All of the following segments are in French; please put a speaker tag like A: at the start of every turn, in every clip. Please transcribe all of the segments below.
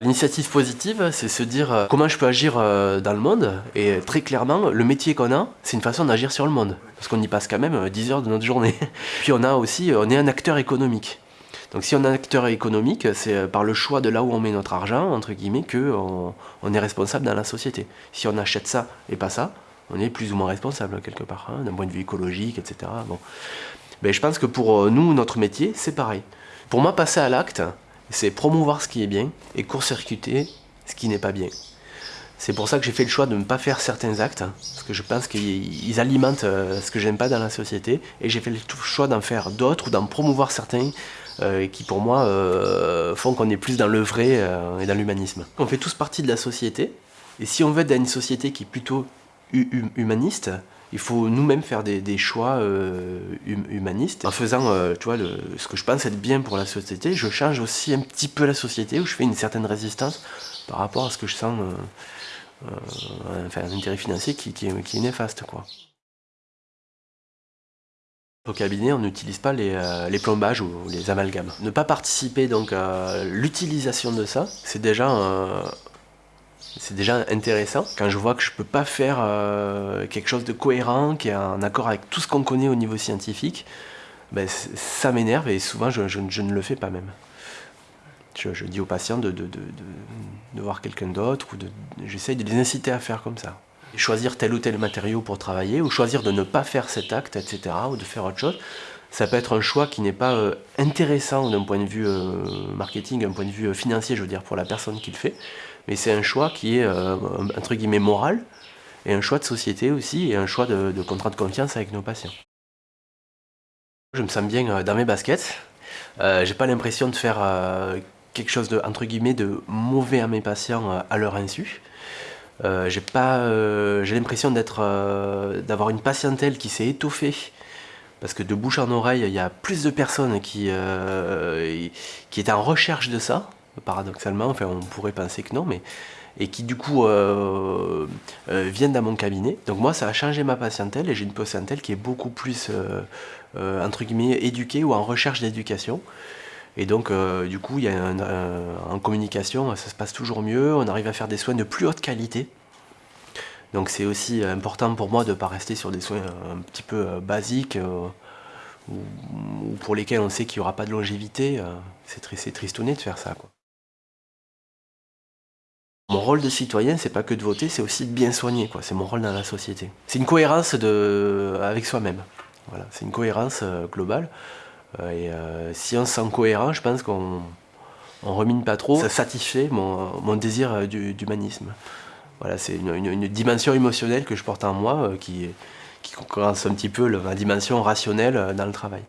A: L'initiative positive, c'est se dire euh, comment je peux agir euh, dans le monde. Et très clairement, le métier qu'on a, c'est une façon d'agir sur le monde. Parce qu'on y passe quand même 10 heures de notre journée. Puis on a aussi, on est un acteur économique. Donc si on est un acteur économique, c'est par le choix de là où on met notre argent, entre guillemets, qu'on on est responsable dans la société. Si on achète ça et pas ça, on est plus ou moins responsable quelque part, hein, d'un point de vue écologique, etc. Bon. Mais je pense que pour nous, notre métier, c'est pareil. Pour moi, passer à l'acte, c'est promouvoir ce qui est bien et court-circuiter ce qui n'est pas bien. C'est pour ça que j'ai fait le choix de ne pas faire certains actes, parce que je pense qu'ils alimentent euh, ce que j'aime pas dans la société, et j'ai fait le choix d'en faire d'autres ou d'en promouvoir certains euh, qui pour moi euh, font qu'on est plus dans le vrai et dans l'humanisme. On fait tous partie de la société, et si on veut être dans une société qui est plutôt humaniste, il faut nous-mêmes faire des, choix euh, hum, humanistes. En faisant euh, tu vois, ce que je pense être bien pour la société, je change aussi un petit peu la société, où je fais une certaine résistance par rapport à ce que je sens, euh, enfin, un intérêt financier qui, est, néfaste. Quoi. Au cabinet, on n'utilise pas les, les, plombages ou les amalgames. Ne pas participer donc à l'utilisation de ça, c'est déjà c'est déjà intéressant. Quand je vois que je peux pas faire euh, quelque chose de cohérent, qui est en accord avec tout ce qu'on connaît au niveau scientifique, ben, ça m'énerve et souvent je, ne le fais pas même. Je, dis aux patients de, voir quelqu'un d'autre ou j'essaye de les inciter à faire comme ça. choisir tel ou tel matériau pour travailler ou choisir de ne pas faire cet acte, etc. ou de faire autre chose, ça peut être un choix qui n'est pas euh, intéressant d'un point de vue euh, marketing, d'un point de vue financier, je veux dire, pour la personne qui le fait, mais c'est un choix qui est, euh, entre guillemets, moral, et un choix de société aussi, et un choix de, contrat de confiance avec nos patients. Je me sens bien euh, dans mes baskets, euh, j'ai pas l'impression de faire quelque chose de, entre guillemets, de mauvais à mes patients à leur insu. j'ai l'impression d'avoir une patientèle qui s'est étoffée parce que de bouche en oreille, il y a plus de personnes qui, qui étaient en recherche de ça, paradoxalement, enfin on pourrait penser que non, mais et qui du coup euh, euh, viennent dans mon cabinet. Donc moi ça a changé ma patientèle et j'ai une patientèle qui est beaucoup plus euh, entre guillemets éduquée ou en recherche d'éducation. Et donc du coup il y a en communication ça se passe toujours mieux, on arrive à faire des soins de plus haute qualité. Donc c'est aussi important pour moi de ne pas rester sur des soins un petit peu basiques ou, pour lesquels on sait qu'il n'y aura pas de longévité. c'est tristouné de faire ça. Quoi. Mon rôle de citoyen, c'est pas que de voter, c'est aussi de bien soigner. C'est mon rôle dans la société. C'est une cohérence de... avec soi-même. Voilà, c'est une cohérence euh, globale. Euh, et euh, si on se sent cohérent, je pense qu'on on remine pas trop. Ça satisfait mon, désir d'humanisme. Voilà, c'est une, dimension émotionnelle que je porte en moi qui, qui concurrence un petit peu la dimension rationnelle dans le travail.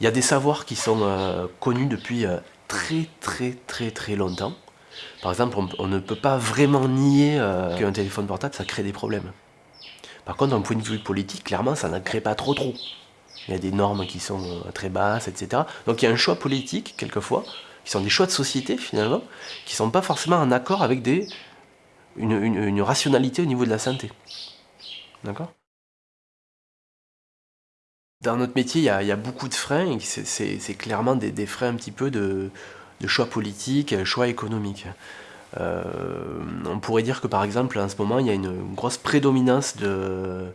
A: Il y a des savoirs qui sont connus depuis très très très très longtemps par exemple, on, ne peut pas vraiment nier euh, qu'un téléphone portable, ça crée des problèmes. Par contre, d'un point de vue politique, clairement, ça n'en crée pas trop trop. Il y a des normes qui sont euh, très basses, etc. Donc il y a un choix politique, quelquefois, qui sont des choix de société, finalement, qui ne sont pas forcément en accord avec des, une, rationalité au niveau de la santé. D'accord? Dans notre métier, il y, a, beaucoup de freins, c'est clairement des, freins un petit peu de, de choix politiques, choix économiques. Euh, on pourrait dire que par exemple en ce moment il y a une grosse prédominance d'une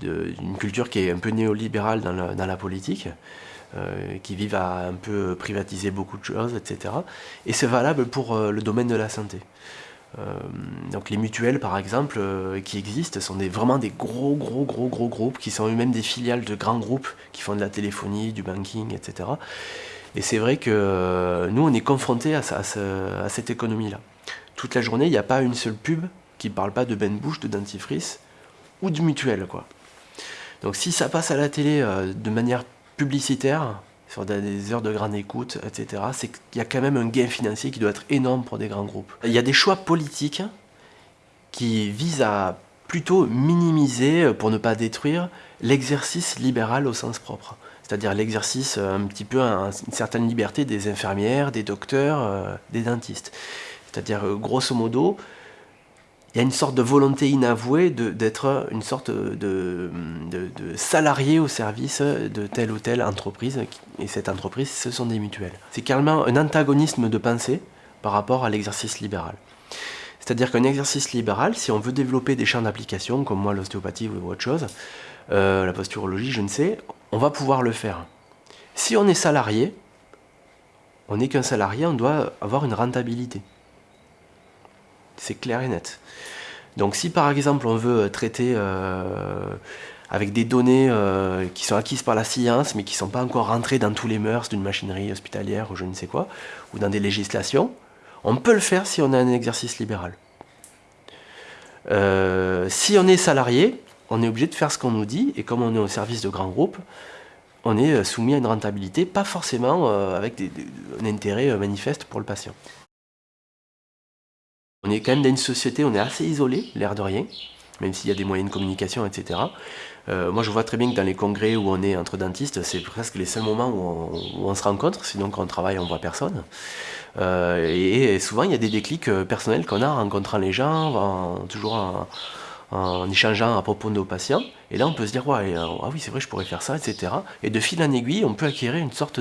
A: de, culture qui est un peu néolibérale dans la, politique, euh, qui vivent à un peu privatiser beaucoup de choses, etc. Et c'est valable pour euh, le domaine de la santé. donc les mutuelles par exemple qui existent sont vraiment des gros gros gros gros groupes qui sont eux-mêmes des filiales de grands groupes qui font de la téléphonie, du banking, etc. Et c'est vrai que euh, nous, on est confrontés à, cette économie-là. Toute la journée, il n'y a pas une seule pub qui ne parle pas de bain de bouche, de dentifrice ou de mutuelle. Quoi. Donc si ça passe à la télé euh, de manière publicitaire, sur des heures de grande écoute, etc., c'est qu'il y a quand même un gain financier qui doit être énorme pour des grands groupes. Il y a des choix politiques qui visent à plutôt minimiser, euh, pour ne pas détruire, l'exercice libéral au sens propre c'est-à-dire l'exercice euh, un petit peu, une certaine liberté des infirmières, des docteurs, euh, des dentistes. C'est-à-dire, euh, grosso modo, il y a une sorte de volonté inavouée d'être une sorte de, salarié au service de telle ou telle entreprise, et cette entreprise, ce sont des mutuelles. C'est carrément un antagonisme de pensée par rapport à l'exercice libéral. C'est-à-dire qu'un exercice libéral, si on veut développer des champs d'application, comme moi l'ostéopathie ou autre chose, la posturologie, je ne sais, on va pouvoir le faire. Si on est salarié, on n'est qu'un salarié, on doit avoir une rentabilité. C'est clair et net. Donc si par exemple on veut traiter euh, avec des données euh, qui sont acquises par la science mais qui ne sont pas encore rentrées dans tous les mœurs d'une machinerie hospitalière ou je ne sais quoi, ou dans des législations, on peut le faire si on a un exercice libéral. Euh, si on est salarié, on est obligé de faire ce qu'on nous dit, et comme on est au service de grands groupes, on est soumis à une rentabilité, pas forcément avec un intérêt manifeste pour le patient. On est quand même dans une société, on est assez isolé, l'air de rien, même s'il y a des moyens de communication, etc. Euh, moi, je vois très bien que dans les congrès où on est entre dentistes, c'est presque les seuls moments où on, se rencontre, sinon quand on travaille, on voit personne. Euh, et, souvent, il y a des déclics euh, personnels qu'on a en rencontrant les gens, toujours en, échangeant à propos de nos patients. Et là, on peut se dire, ouais, ah oui, c'est vrai, je pourrais faire ça, etc. Et de fil en aiguille, on peut acquérir une sorte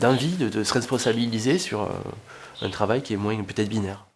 A: d'envie de, de, se responsabiliser sur un travail qui est moins peut-être binaire.